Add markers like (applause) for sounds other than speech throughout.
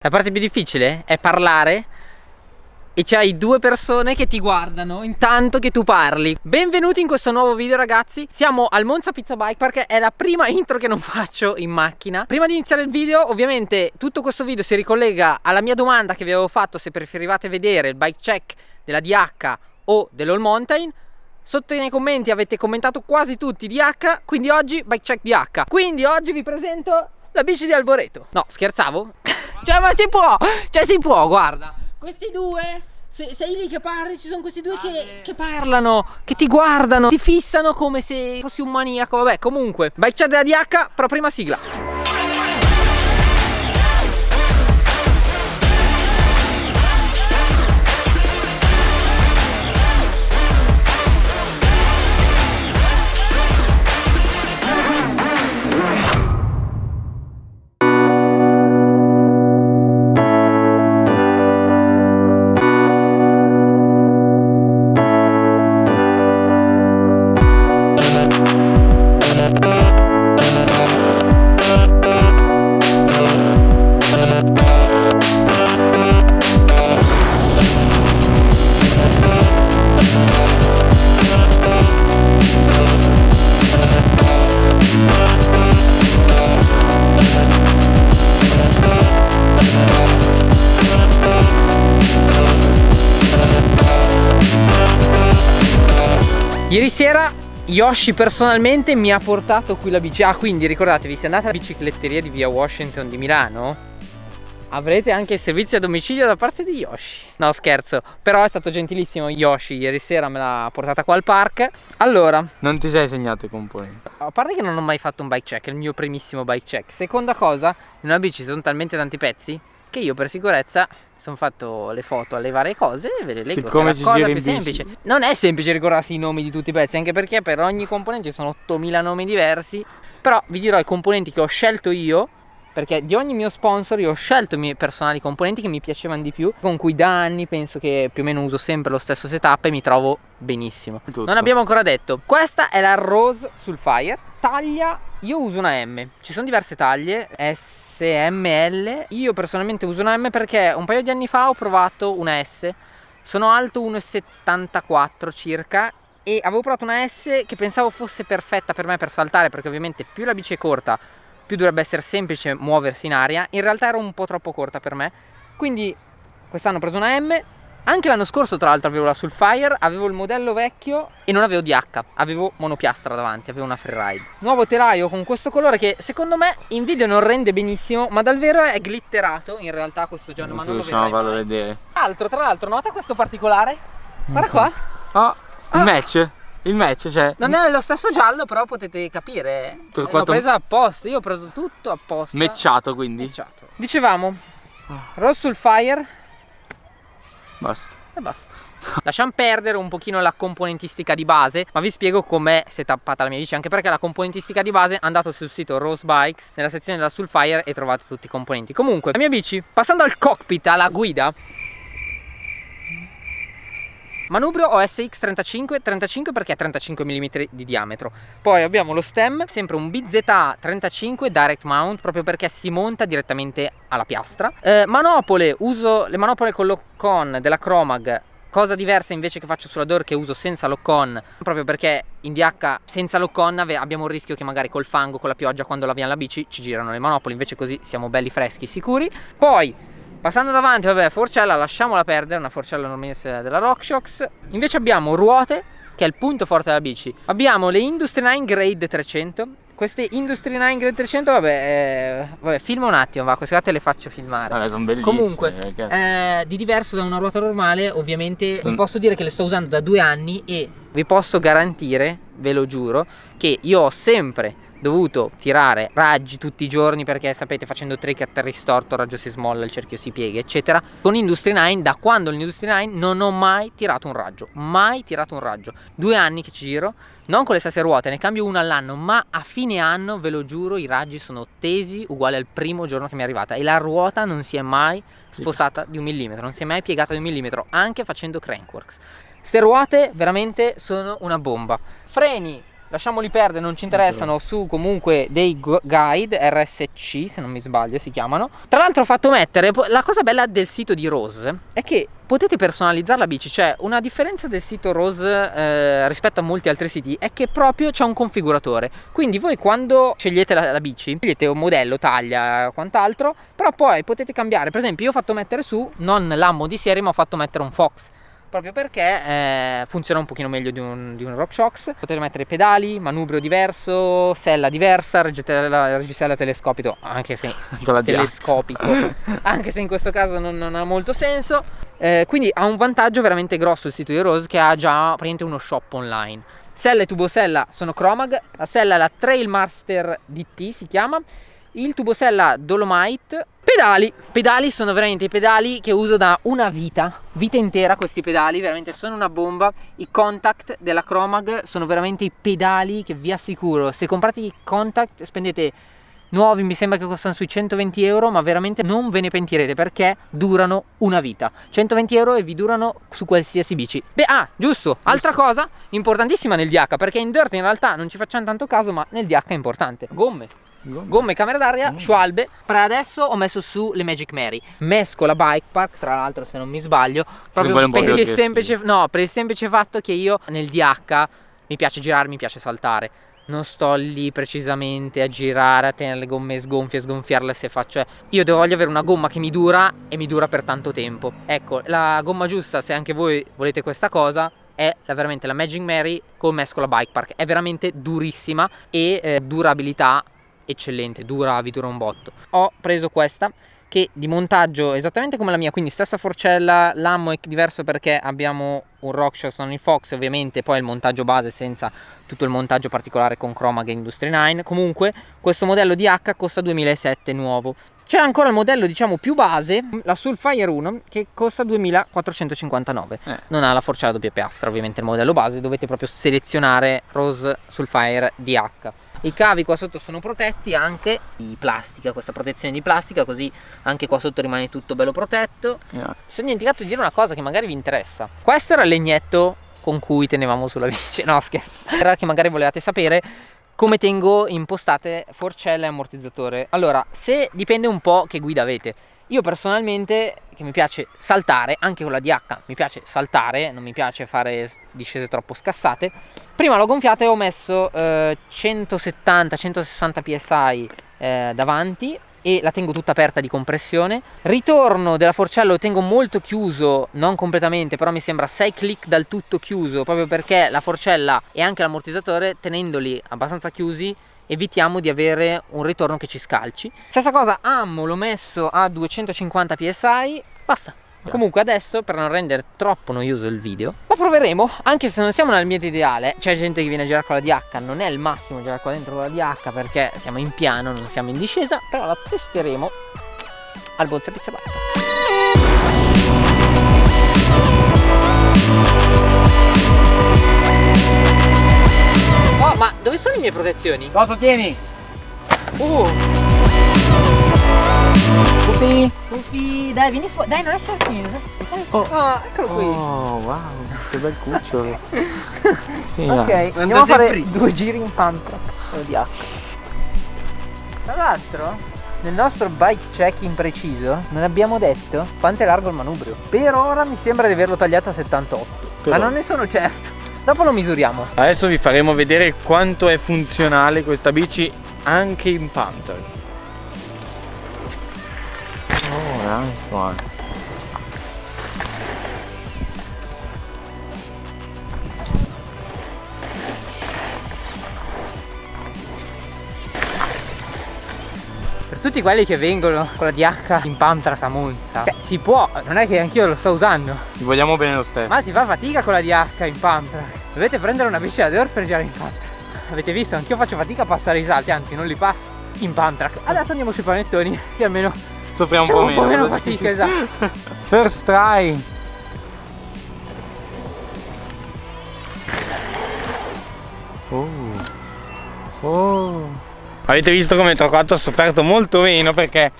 La parte più difficile è parlare e c'hai due persone che ti guardano intanto che tu parli. Benvenuti in questo nuovo video ragazzi. Siamo al Monza Pizza Bike perché è la prima (laughs) intro che non faccio in macchina. Prima di iniziare il video ovviamente tutto questo video si ricollega alla mia domanda che vi avevo fatto Se preferivate vedere il bike check della DH o dell'All Mountain. Sotto nei commenti avete commentato quasi tutti DH Quindi oggi bike check DH Quindi oggi vi presento la bici di Alboreto. No scherzavo? (laughs) Cioè ma si può Cioè si può guarda. Questi due se, sei lì che parli ci sono questi due ah, che, che, parlano Che ti guardano Ti fissano come se fossi un maniaco. Vabbè comunque Bike chat della DH Però prima sigla Ieri sera Yoshi personalmente mi ha portato qui la bici Ah quindi ricordatevi se andate alla bicicletteria di via Washington di Milano Avrete anche il servizio a domicilio da parte di Yoshi. No scherzo Però è stato gentilissimo Yoshi Ieri sera me l'ha portata qua al park. Allora Non ti sei segnato i componenti A parte che non ho mai fatto un bike check È il mio primissimo bike check. Seconda cosa In una bici sono talmente tanti pezzi Che io per sicurezza sono fatto le foto alle varie cose e ve le leggo Siccome ci cosa più semplice. Non è semplice ricordarsi i nomi di tutti i pezzi anche perché per ogni componente ci sono 8000 nomi diversi però vi dirò i componenti che ho scelto io perché di ogni mio sponsor io ho scelto i miei personali componenti che mi piacevano di più con cui da anni penso che più o meno uso sempre lo stesso setup e mi trovo benissimo. Tutto. non abbiamo ancora detto. Questa è la Rose sul Fire. Taglia io uso una M. Ci sono diverse taglie. S SML Io personalmente uso una M perché un paio di anni fa ho provato una S. Sono alto 1,74 circa e avevo provato una S che pensavo fosse perfetta per me per saltare perché ovviamente più la bici è corta più dovrebbe essere semplice muoversi in aria in realtà era un po' troppo corta per me quindi quest'anno ho preso una M anche l'anno scorso tra l'altro avevo la Sulfire, avevo il modello vecchio e non avevo DH, avevo monopiastra davanti, avevo una freeride. Nuovo telaio con questo colore che secondo me in video non rende benissimo, ma dal vero è glitterato in realtà questo giallo, ma non lo vedrai farlo vedere. Altro, tra l'altro, nota questo particolare? Guarda qua. Oh, il ah. match. Il match, cioè. Non è lo stesso giallo, però potete capire. L'ho presa apposta. Io ho preso tutto apposta. Mecciato quindi. Mecciato. Dicevamo, Rose Sulfire Basta. E basta. Lasciamo perdere un pochino la componentistica di base Ma vi spiego com'è setappata la mia bici Anche perché la componentistica di base Andate sul sito Rose Bikes Nella sezione della Sulfire e trovate tutti i componenti Comunque la mia bici Passando al cockpit, alla guida Manubrio OSX 35, 35 perché ha 35 mm di diametro. Poi abbiamo lo stem, sempre un BZA 35 direct mount, proprio perché si monta direttamente alla piastra. Eh, manopole, uso le manopole con lock-on della Chromag Cosa diversa invece che faccio sulla Door che uso senza lock-on Proprio perché in DH senza lock-on abbiamo il rischio che magari col fango, con la pioggia, quando laviamo la bici ci girano le manopole Invece così siamo belli freschi, sicuri Poi Passando davanti, vabbè, forcella lasciamola perdere, una forcella normalmente della RockShox. Invece abbiamo ruote, che è il punto forte della bici. Abbiamo le Industry 9 Grade 300. Queste Industry 9 Grade 300, vabbè, eh, vabbè filma un attimo, va, queste te le faccio filmare. Vabbè, sono bellissime. Comunque, eh, di diverso da una ruota normale, ovviamente, mm. vi posso dire che le sto usando da due anni e vi posso garantire, ve lo giuro, che io ho sempre dovuto tirare raggi tutti i giorni perché sapete facendo trick a terra storto il raggio si smolla, il cerchio si piega eccetera. Con Industry 9 da quando l'Industry 9 non ho mai tirato un raggio mai tirato un raggio. Due anni che ci giro non con le stesse ruote ne cambio una all'anno ma a fine anno ve lo giuro i raggi sono tesi uguali al primo giorno che mi è arrivata e la ruota non si è mai spostata di un millimetro non si è mai piegata di un millimetro anche facendo crankworks. Queste ruote veramente sono una bomba. Freni lasciamoli perdere, non ci interessano, su comunque dei gu- guide RSC, se non mi sbaglio si chiamano. Tra l'altro ho fatto mettere, la cosa bella del sito di Rose è che potete personalizzare la bici, cioè una differenza del sito Rose eh, rispetto a molti altri siti è che proprio c'è un configuratore, quindi voi quando scegliete la, la bici, scegliete un modello, taglia, quant'altro, però poi potete cambiare, per esempio io ho fatto mettere su non l'ammo di serie ma ho fatto mettere un Fox proprio perché eh, funziona un pochino meglio di un, di un RockShox potete mettere pedali, manubrio diverso, sella diversa, reggisella, telescopico anche se (laughs) telescopico. (laughs) Anche se in questo caso non, non ha molto senso. Eh, quindi ha un vantaggio veramente grosso il sito di Rose che ha già praticamente uno shop online. Sella e tubosella sono Chromag la sella è la Trailmaster DT si chiama il tubosella Dolomite. Pedali. Pedali sono veramente i pedali che uso da una vita vita intera questi pedali veramente sono una bomba. I contact della Chromag sono veramente i pedali che vi assicuro se comprate i contact spendete nuovi mi sembra che costano sui 120 euro ma veramente non ve ne pentirete perché durano una vita. 120 euro e vi durano su qualsiasi bici. Beh ah giusto altra cosa importantissima nel DH perché in dirt in realtà non ci facciamo tanto caso ma nel DH è importante. Gomme Gomme. gomme camera d'aria, mm. Schwalbe. Per adesso ho messo su le Magic Mary. Mesco la Bike Park, tra l'altro, se non mi sbaglio, proprio per il, semplice, no, per il semplice fatto che io nel DH mi piace girare, mi piace saltare. Non sto lì precisamente a girare, a tenere le gomme sgonfie, sgonfiarle se faccio. Io devo voglio avere una gomma che mi dura e mi dura per tanto tempo. Ecco, la gomma giusta, se anche voi volete questa cosa, è la, veramente la Magic Mary con mescola Bike Park. È veramente durissima e eh, durabilità eccellente, dura, vi dura un botto. Ho preso questa che di montaggio esattamente come la mia, quindi stessa forcella, l'ammo è diverso perché abbiamo un RockShox il Fox, ovviamente poi il montaggio base senza tutto il montaggio particolare con Chromag Industry 9. Comunque questo modello di H costa 2007 nuovo. C'è ancora il modello diciamo più base, la Sulfire 1 che costa 2459. Eh. Non ha la forcella doppia piastra, ovviamente il modello base, dovete proprio selezionare Rose Sulfire DH i cavi qua sotto sono protetti anche di plastica questa protezione di plastica così anche qua sotto rimane tutto bello protetto. Yeah. mi sono dimenticato di dire una cosa che magari vi interessa. Questo era il legnetto con cui tenevamo sulla bici (laughs) no scherzo. Era che magari volevate sapere come tengo impostate forcella e ammortizzatore. Allora se dipende un po' che guida avete io personalmente, che mi piace saltare, anche con la DH mi piace saltare, non mi piace fare discese troppo scassate, prima l'ho gonfiata e ho messo eh, 170-160 psi eh, davanti e la tengo tutta aperta di compressione. Ritorno della forcella lo tengo molto chiuso, non completamente, però mi sembra 6 click dal tutto chiuso, proprio perché la forcella e anche l'ammortizzatore, tenendoli abbastanza chiusi, evitiamo di avere un ritorno che ci scalci. Stessa cosa ammo l'ho messo a 250 psi basta. Comunque adesso per non rendere troppo noioso il video La proveremo anche se non siamo nel mio ideale. C'è gente che viene a girare con la DH Non è il massimo girare qua dentro con la DH Perché siamo in piano, non siamo in discesa Però la testeremo al Bonza Pizza Bar le protezioni? Cosa tieni? Uh. Pupi. Pupi, dai, vieni fuori. Dai, non essere timido. Oh. oh, eccolo qui. Oh, wow, che bel cucciolo. (laughs) ok, andiamo a fare prima. due giri in pampa. Oddio. Tra l'altro, nel nostro bike check impreciso non abbiamo detto quanto è largo il manubrio. Per ora mi sembra di averlo tagliato a 78. Però. Ma non ne sono certo. Dopo lo misuriamo. Adesso vi faremo vedere quanto è funzionale questa bici anche in Panther. Oh, nice one. Tutti quelli che vengono con la DH in Pamtrack a Monza cioè, si può, non è che anch'io lo sto usando. Ti vogliamo bene lo stesso. Ma si fa fatica con la DH in Pamtrack Dovete prendere una bici da dirt per girare in Pamtrack Avete visto, anch'io faccio fatica a passare i salti, anzi non li passo in Pamtrack Adesso andiamo sui panettoni che almeno soffriamo un po' meno un po' meno fatica, esatto. (laughs) First try Avete visto come Trocato ha sofferto molto meno perché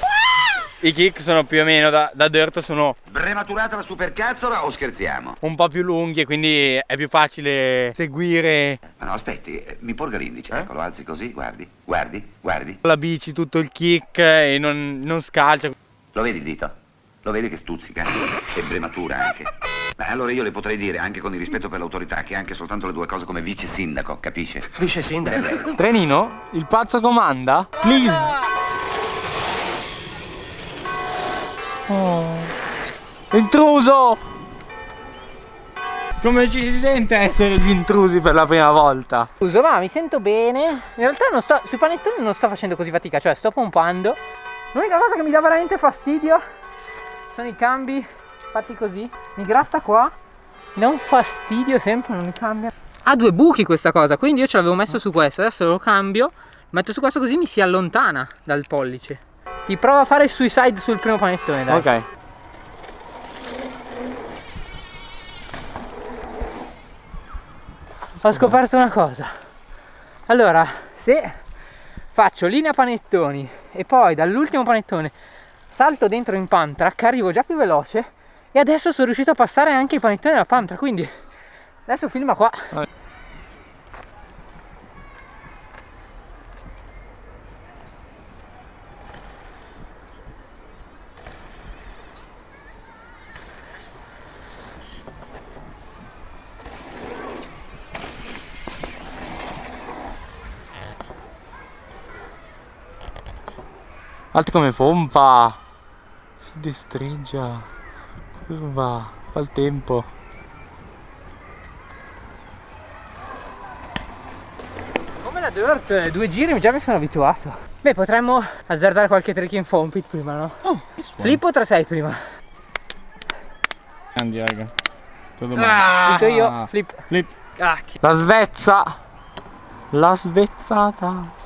i kick sono più o meno da, da dirt sono Prematurata la supercazzola o scherziamo? un po' più lunghi e quindi è più facile seguire Ma no, aspetti, eh, mi porga l'indice, ecco, lo alzi così, guardi, guardi, guardi. la bici, tutto il kick e non, non scalcia. Lo vedi il dito? Lo vedi che stuzzica? E brematura anche. Beh, allora io le potrei dire, anche con il rispetto per l'autorità, che anche soltanto le due cose come vice sindaco, capisce? Vice sindaco. Trenino, il pazzo comanda? Please! Oh. Intruso! Come ci si sente essere gli intrusi per la prima volta? Scusa, ma mi sento bene. In realtà non sto, sui panettoni non sto facendo così fatica, cioè sto pompando. L'unica cosa che mi dà veramente fastidio sono i cambi fatti così. Mi gratta qua. Mi dà un fastidio sempre, non mi cambia. Ha due buchi questa cosa, quindi io ce l'avevo messo su questo. Adesso lo cambio. Metto su questo così mi si allontana dal pollice. Ti provo a fare il suicide sul primo panettone, dai. Ok. Ho scoperto una cosa. Allora, se faccio linea panettoni e poi dall'ultimo panettone salto dentro in pump track, arrivo già più veloce e adesso sono riuscito a passare anche i panettoni della track, quindi adesso filma qua. Alto come pompa. Si destreggia. Curva. Fa il tempo. Come la dirt, eh, due giri già mi sono abituato. Beh, potremmo azzardare qualche trick in foam pit prima, no? Flip o 3-6 prima? Grandi raga. Tutto Tutto io, flip. Flip. Cacchio. La svezza. La svezzata.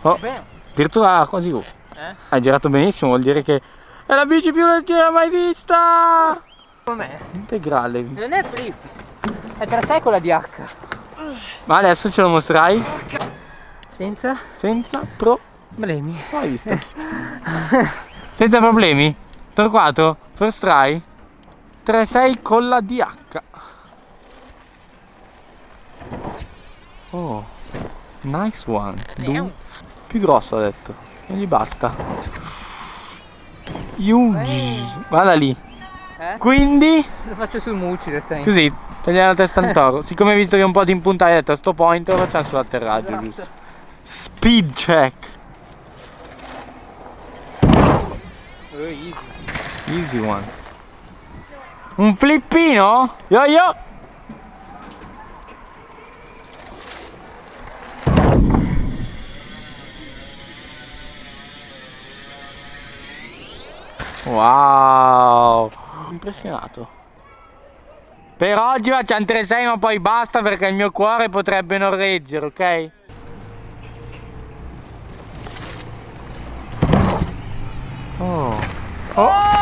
Oh, Bene. addirittura quasi tu. Eh? Hai girato benissimo, vuol dire che è la bici più leggera mai vista. Com'è? Integrale. Non è flip. È 3-6 con la DH. Ma adesso ce lo mostrai Senza senza problemi. Mai visto? (laughs) Senza problemi? Torquato? First try? 3-6 con la DH. Oh, nice one. Du- più grosso ha detto. Non gli basta. Yugi. Guarda lì. Eh? Quindi, Lo faccio sul mucci direttamente. così, tagliare la testa al toro. Siccome hai visto che un po' ti impuntai, hai detto a sto point lo facciamo sull'atterraggio, Esatto. giusto? Speed check. Oh, easy. Easy one. Un flippino? Yo yo! Wow! Impressionato. Per oggi facciamo 3-6 ma poi basta perché il mio cuore potrebbe non reggere, ok? Oh. Oh!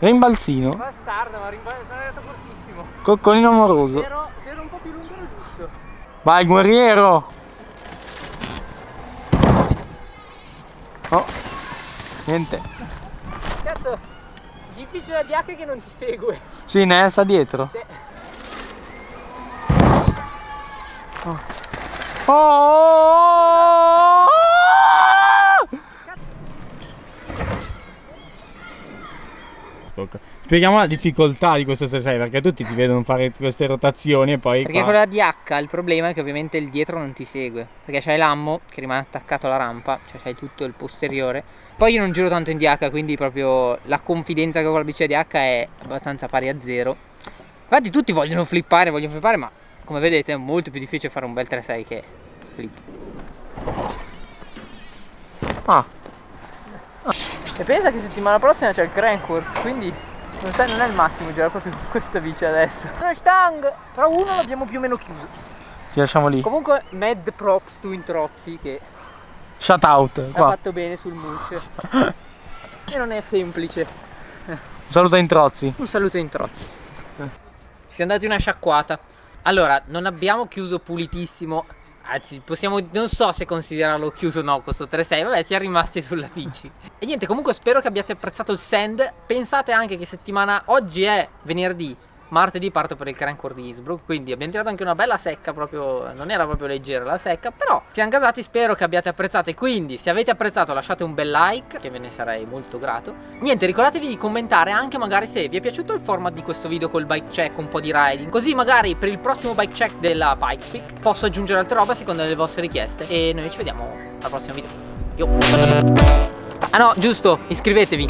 Rimbalzino, Bastardo, ma cortissimo. Coccolino amoroso. Se ero un po' più lungo era giusto. Vai guerriero! Oh, niente. Cazzo, difficile la DH che non ti segue. Sì, ne sta dietro. Sì. Oh! Oh! Spieghiamo la difficoltà di questo 6 perché tutti ti vedono fare queste rotazioni e poi Perché qua- con la DH il problema è che ovviamente il dietro non ti segue. Perché c'hai l'ammo che rimane attaccato alla rampa, cioè c'hai tutto il posteriore. Poi io non giro tanto in DH, quindi proprio la confidenza che ho con la bici DH è abbastanza pari a zero. Infatti tutti vogliono flippare, vogliono flippare, ma come vedete è molto più difficile fare un bel 3-6 che flip. Ah, E pensa che settimana prossima c'è il Crankworks, quindi non, sai, non è il massimo girare proprio con (laughs) questa bici adesso. Una stang! Però uno l'abbiamo più o meno chiuso. ti lasciamo lì. Comunque, mad props to Introzzi che Shout out ha fatto bene sul mulch. (laughs) e non è semplice. Un saluto a Introzzi. Un saluto in trozzi. Siamo dati una sciacquata. Allora, non abbiamo chiuso pulitissimo. Anzi, possiamo. Non so se considerarlo chiuso o no questo 3-6. Vabbè, siamo rimasti sulla bici. E niente, comunque spero che abbiate apprezzato il sand. Pensate anche che settimana. Oggi è venerdì. Martedì parto per il Crancore di Innsbruck Quindi abbiamo tirato anche una bella secca proprio Non era proprio leggera la secca Però siamo casati spero che abbiate apprezzato E quindi se avete apprezzato lasciate un bel like Che ve ne sarei molto grato. Niente ricordatevi di commentare anche magari se vi è piaciuto il format di questo video Col bike check un po' di riding. Così magari per il prossimo bike check della Pikespeak Posso aggiungere altre robe a seconda delle vostre richieste. E noi ci vediamo al prossimo video. Yo. Ah no giusto iscrivetevi